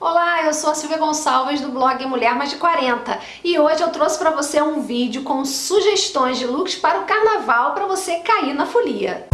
Olá, eu sou a Silvia Gonçalves do blog Mulher Mais de 40 e hoje eu trouxe para você um vídeo com sugestões de looks para o carnaval para você cair na folia.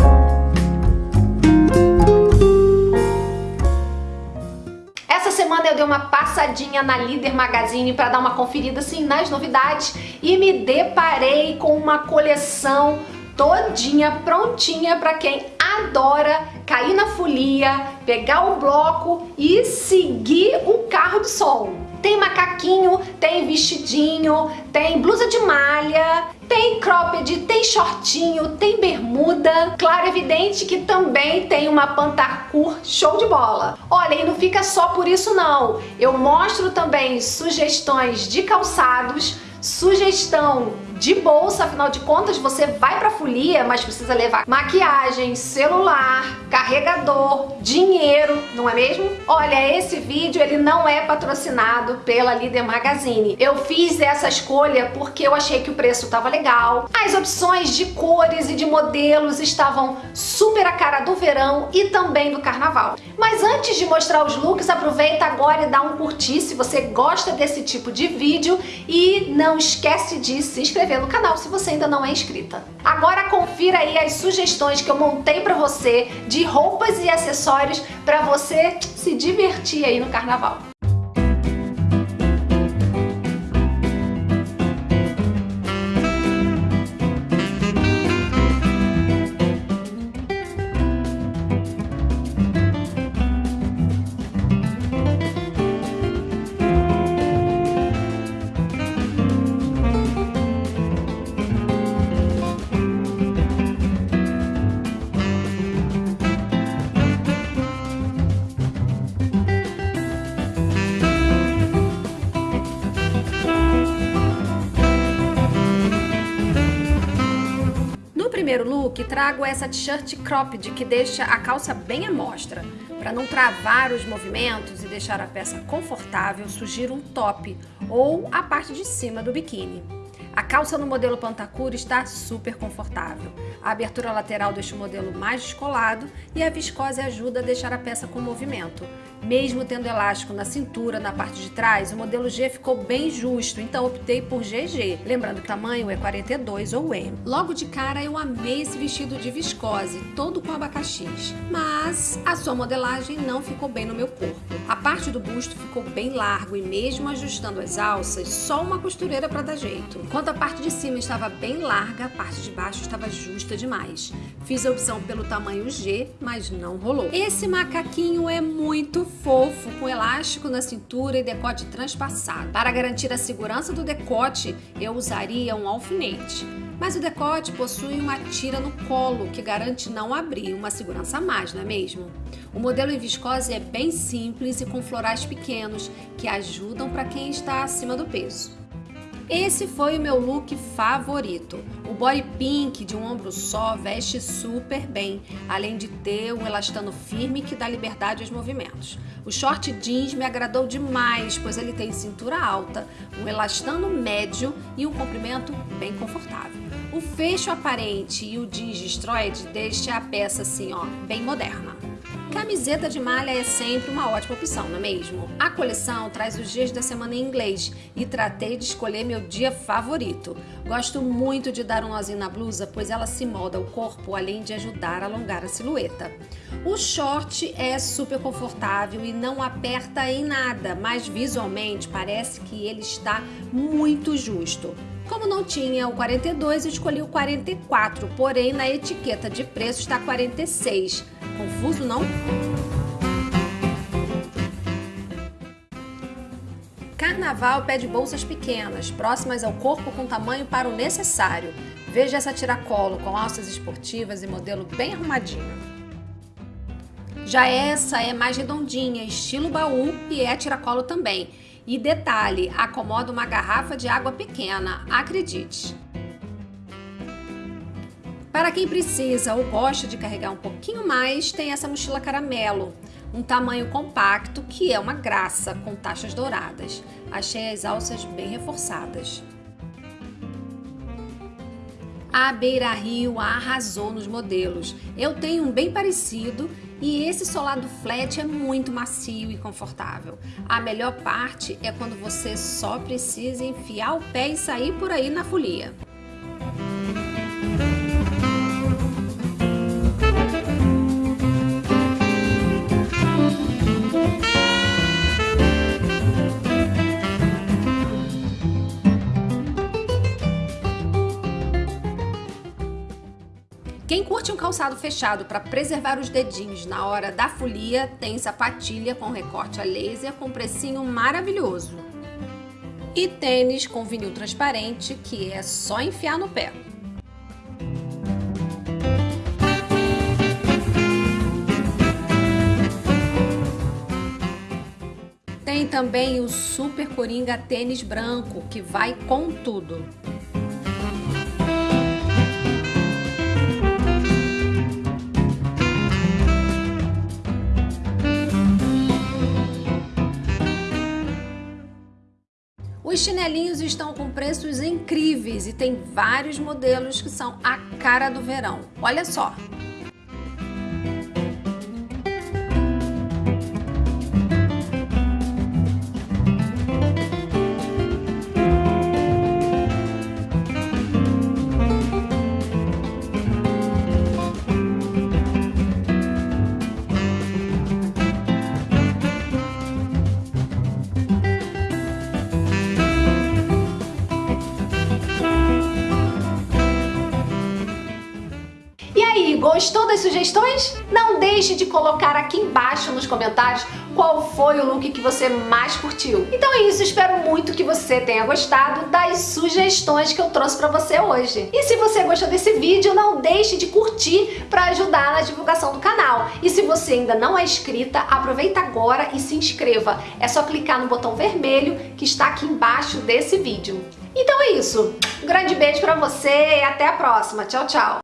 Essa semana eu dei uma passadinha na Líder Magazine para dar uma conferida assim nas novidades e me deparei com uma coleção todinha prontinha para quem adora cair na folia, pegar o bloco e seguir o carro de som. Tem macaquinho, tem vestidinho, tem blusa de malha, tem cropped, tem shortinho, tem bermuda. Claro, evidente que também tem uma pantacur show de bola. Olha, e não fica só por isso não. Eu mostro também sugestões de calçados, sugestão de bolsa, afinal de contas você vai pra folia, mas precisa levar maquiagem, celular, carregador, dinheiro, não é mesmo? Olha, esse vídeo ele não é patrocinado pela Líder Magazine. Eu fiz essa escolha porque eu achei que o preço estava legal, as opções de cores e de modelos estavam super a cara do verão e também do carnaval. Mas antes de mostrar os looks, aproveita agora e dá um curtir se você gosta desse tipo de vídeo e não esquece de se inscrever no canal se você ainda não é inscrita. Agora confira aí as sugestões que eu montei para você de roupas e acessórios para você se divertir aí no carnaval. Primeiro look, trago essa t-shirt cropped que deixa a calça bem à mostra. Para não travar os movimentos e deixar a peça confortável, sugiro um top ou a parte de cima do biquíni. A calça no modelo Pantacura está super confortável. A abertura lateral deixa o modelo mais descolado e a viscose ajuda a deixar a peça com movimento. Mesmo tendo elástico na cintura, na parte de trás, o modelo G ficou bem justo, então optei por GG. Lembrando que o tamanho é 42 ou M. Logo de cara eu amei esse vestido de viscose, todo com abacaxis. Mas a sua modelagem não ficou bem no meu corpo. A parte do busto ficou bem largo e mesmo ajustando as alças, só uma costureira para dar jeito. Enquanto a parte de cima estava bem larga, a parte de baixo estava justa demais. Fiz a opção pelo tamanho G, mas não rolou. Esse macaquinho é muito fofo, com elástico na cintura e decote transpassado. Para garantir a segurança do decote, eu usaria um alfinete. Mas o decote possui uma tira no colo, que garante não abrir, uma segurança a mais, não é mesmo? O modelo em viscose é bem simples e com florais pequenos, que ajudam para quem está acima do peso. Esse foi o meu look favorito. O body pink de um ombro só veste super bem, além de ter um elastano firme que dá liberdade aos movimentos. O short jeans me agradou demais, pois ele tem cintura alta, um elastano médio e um comprimento bem confortável. O fecho aparente e o jeans destroyed deixa a peça assim, ó, bem moderna. Camiseta de malha é sempre uma ótima opção, não é mesmo? A coleção traz os dias da semana em inglês e tratei de escolher meu dia favorito. Gosto muito de dar um nozinho na blusa, pois ela se molda o corpo, além de ajudar a alongar a silhueta. O short é super confortável e não aperta em nada, mas visualmente parece que ele está muito justo. Como não tinha o 42, eu escolhi o 44, porém na etiqueta de preço está 46. Confuso, não? Carnaval pede bolsas pequenas, próximas ao corpo com tamanho para o necessário. Veja essa tiracolo com alças esportivas e modelo bem arrumadinho. Já essa é mais redondinha, estilo baú e é tiracolo também. E detalhe, acomoda uma garrafa de água pequena, acredite. Para quem precisa ou gosta de carregar um pouquinho mais, tem essa mochila caramelo, um tamanho compacto que é uma graça, com taxas douradas. Achei as alças bem reforçadas. A Beira Rio arrasou nos modelos. Eu tenho um bem parecido E esse solado flat é muito macio e confortável. A melhor parte é quando você só precisa enfiar o pé e sair por aí na folia. Quem curte um calçado fechado para preservar os dedinhos na hora da folia, tem sapatilha com recorte a laser com precinho maravilhoso. E tênis com vinil transparente, que é só enfiar no pé. Tem também o Super Coringa tênis branco, que vai com tudo. Os chinelinhos estão com preços incríveis e tem vários modelos que são a cara do verão. Olha só! Gostou das sugestões? Não deixe de colocar aqui embaixo nos comentários qual foi o look que você mais curtiu. Então é isso, espero muito que você tenha gostado das sugestões que eu trouxe para você hoje. E se você gostou desse vídeo, não deixe de curtir para ajudar na divulgação do canal. E se você ainda não é inscrita, aproveita agora e se inscreva. É só clicar no botão vermelho que está aqui embaixo desse vídeo. Então é isso. Um grande beijo para você e até a próxima. Tchau, tchau.